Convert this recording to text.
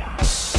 Yeah.